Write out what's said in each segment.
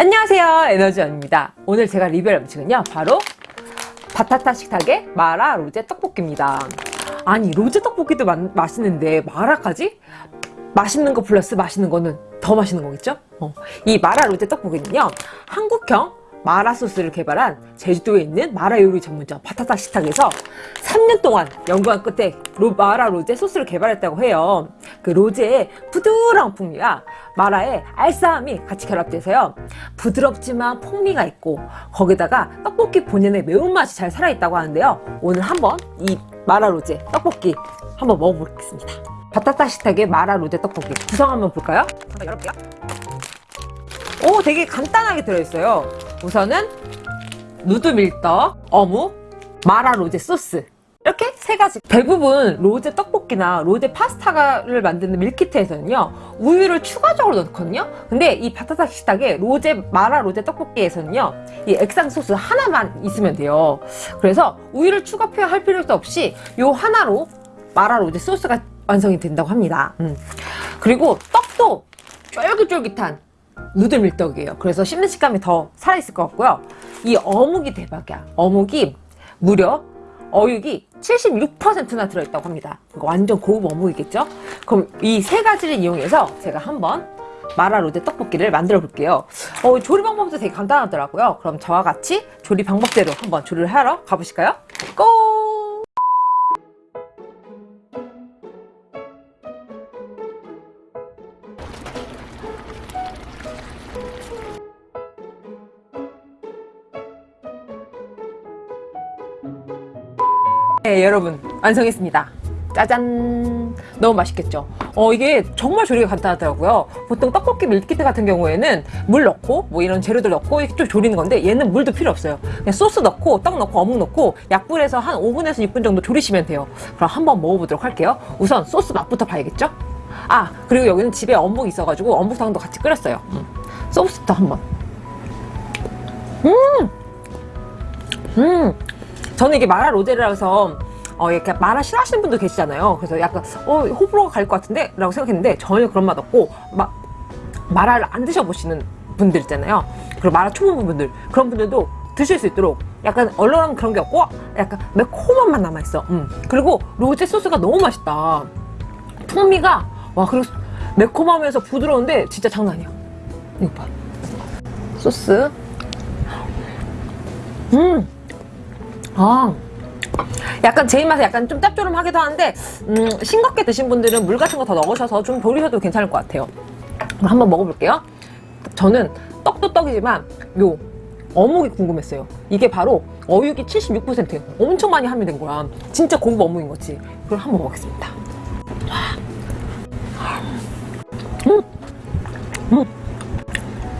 안녕하세요 에너지원입니다 오늘 제가 리뷰할 음식은요 바로 바타타 식탁의 마라 로제 떡볶이입니다 아니 로제 떡볶이도 마, 맛있는데 마라까지? 맛있는 거 플러스 맛있는 거는 더 맛있는 거겠죠? 어. 이 마라 로제 떡볶이는요 한국형 마라 소스를 개발한 제주도에 있는 마라 요리 전문점 바타타 식탁에서 3년 동안 연구한 끝에 로, 마라 로제 소스를 개발했다고 해요. 그 로제의 부드러운 풍미와 마라의 알싸함이 같이 결합돼서요. 부드럽지만 풍미가 있고 거기다가 떡볶이 본연의 매운맛이 잘 살아있다고 하는데요. 오늘 한번 이 마라 로제 떡볶이 한번 먹어보겠습니다. 바타타 식탁의 마라 로제 떡볶이 구성 한번 볼까요? 한번 열어볼게요. 오 되게 간단하게 들어있어요. 우선은 누드 밀떡, 어묵, 마라 로제 소스. 이렇게 세 가지. 대부분 로제 떡볶이나 로제 파스타를 만드는 밀키트에서는요 우유를 추가적으로 넣거든요. 근데 이 바타타 식탁의 로제 마라 로제 떡볶이에서는요 이 액상 소스 하나만 있으면 돼요. 그래서 우유를 추가 표현할 필요도 없이 요 하나로 마라 로제 소스가 완성이 된다고 합니다. 음. 그리고 떡도 쫄깃쫄깃한 누들 밀떡이에요. 그래서 씹는 식감이 더 살아있을 것 같고요. 이 어묵이 대박이야. 어묵이 무려 어육이 76%나 들어있다고 합니다. 완전 고급 어묵이겠죠? 그럼 이 세 가지를 이용해서 제가 한번 마라 로제 떡볶이를 만들어 볼게요. 어, 조리 방법도 되게 간단하더라고요. 그럼 저와 같이 조리 방법대로 한번 조리를 하러 가보실까요? 고! 네 여러분 완성했습니다. 짜잔! 너무 맛있겠죠? 어 이게 정말 조리가 간단하더라고요. 보통 떡볶이 밀키트 같은 경우에는 물 넣고 뭐 이런 재료들 넣고 이렇게 좀 조리는 건데 얘는 물도 필요 없어요. 그냥 소스 넣고 떡 넣고 어묵 넣고 약불에서 한 5분에서 6분 정도 조리시면 돼요. 그럼 한번 먹어보도록 할게요. 우선 소스 맛부터 봐야겠죠? 아 그리고 여기는 집에 어묵 있어가지고 어묵탕도 같이 끓였어요. 음. 소스부터 한번. 음! 음! 저는 이게 마라 로제라서 어, 이렇게 마라 싫어하시는 분도 계시잖아요. 그래서 약간 어 호불호가 갈 것 같은데? 라고 생각했는데 전혀 그런 맛 없고 마, 마라를 안 드셔보시는 분들 있잖아요. 그리고 마라 초보분들 그런 분들도 드실 수 있도록 약간 얼얼한 그런 게 없고 약간 매콤한 맛 남아있어. 음. 그리고 로제 소스가 너무 맛있다. 풍미가 와 그리고 매콤하면서 부드러운데 진짜 장난 아니야. 이거 봐. 소스. 음. 아. 약간 제 입맛에 약간 좀 짭조름하기도 하는데 음, 싱겁게 드신 분들은 물 같은 거 더 넣으셔서 좀 돌리셔도 괜찮을 것 같아요. 한번 먹어볼게요. 저는 떡도 떡이지만 요 어묵이 궁금했어요. 이게 바로 어육이 76% 엄청 많이 함유된 거야. 진짜 고급 어묵인 거지. 그럼 한번 먹어보겠습니다. 음! 음!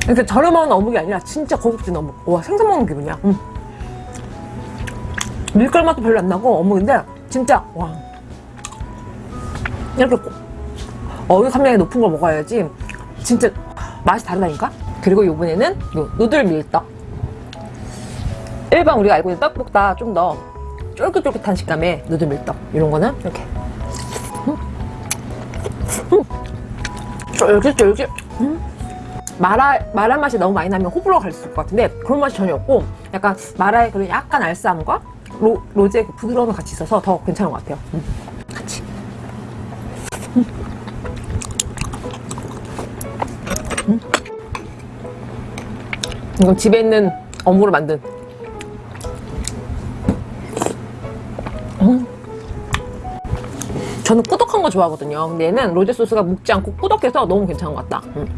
이렇게 저렴한 어묵이 아니라 진짜 고급진 어묵. 와 생선 먹는 기분이야. 음. 밀가루 맛도 별로 안 나고 어묵인데 진짜 와 이렇게 어육 함량이 높은 걸 먹어야지 진짜 맛이 다르다니까 그리고 이번에는 누들 밀떡 일반 우리가 알고 있는 떡볶다 좀 더 쫄깃쫄깃한 식감의 누들 밀떡 이런 거는 이렇게 음. 음. 쫄깃쫄깃 음. 마라, 마라 맛이 너무 많이 나면 호불호가 갈수 있을 것 같은데 그런 맛이 전혀 없고 약간 마라의 그런 약간 알싸함과 로, 로제 그 부드러움이 같이 있어서 더 괜찮은 것 같아요 음. 같이 음. 음. 이건 집에 있는 어묵으로 만든 음. 저는 꾸덕한 거 좋아하거든요 근데 얘는 로제 소스가 묵지 않고 꾸덕해서 너무 괜찮은 것 같다 음.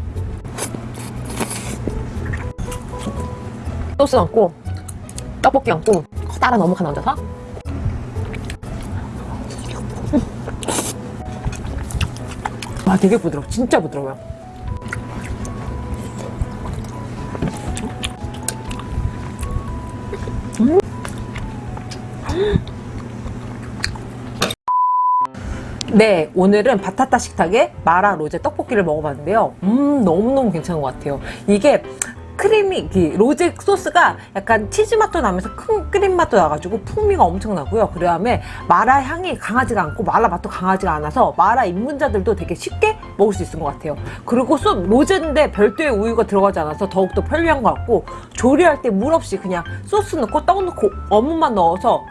소스 얹고 떡볶이 얹고 커다란 어묵 하나 얹어서? 와 되게 부드러워. 진짜 부드러워요. 음. 네 오늘은 바타타 식탁의 마라 로제 떡볶이를 먹어봤는데요. 음 너무너무 괜찮은 것 같아요. 이게 크림이 이 로제 소스가 약간 치즈 맛도 나면서 큰 크림 맛도 나가지고 풍미가 엄청 나고요. 그 다음에 마라 향이 강하지가 않고 마라 맛도 강하지가 않아서 마라 입문자들도 되게 쉽게 먹을 수 있을 것 같아요. 그리고 소 로제인데 별도의 우유가 들어가지 않아서 더욱더 편리한 것 같고 조리할 때 물 없이 그냥 소스 넣고 떡 넣고 어묵만 넣어서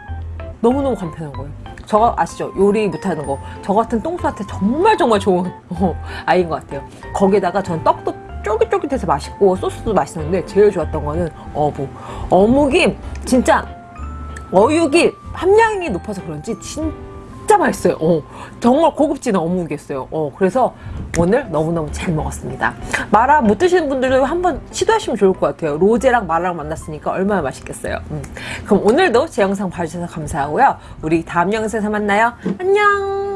너무너무 간편한 거예요. 저거 아시죠? 요리 못하는 거. 저 같은 똥수한테 정말 정말 좋은 어, 아이인 것 같아요. 거기다가 전 떡도 쫄깃쫄깃해서 맛있고 소스도 맛있는데 제일 좋았던 거는 어묵. 어묵이 진짜 어육이 함량이 높아서 그런지 진짜 맛있어요. 어, 정말 고급진 어묵이었어요. 어, 그래서 오늘 너무너무 잘 먹었습니다. 마라 못 드시는 분들도 한번 시도하시면 좋을 것 같아요. 로제랑 마라랑 만났으니까 얼마나 맛있겠어요. 음. 그럼 오늘도 제 영상 봐주셔서 감사하고요. 우리 다음 영상에서 만나요. 안녕!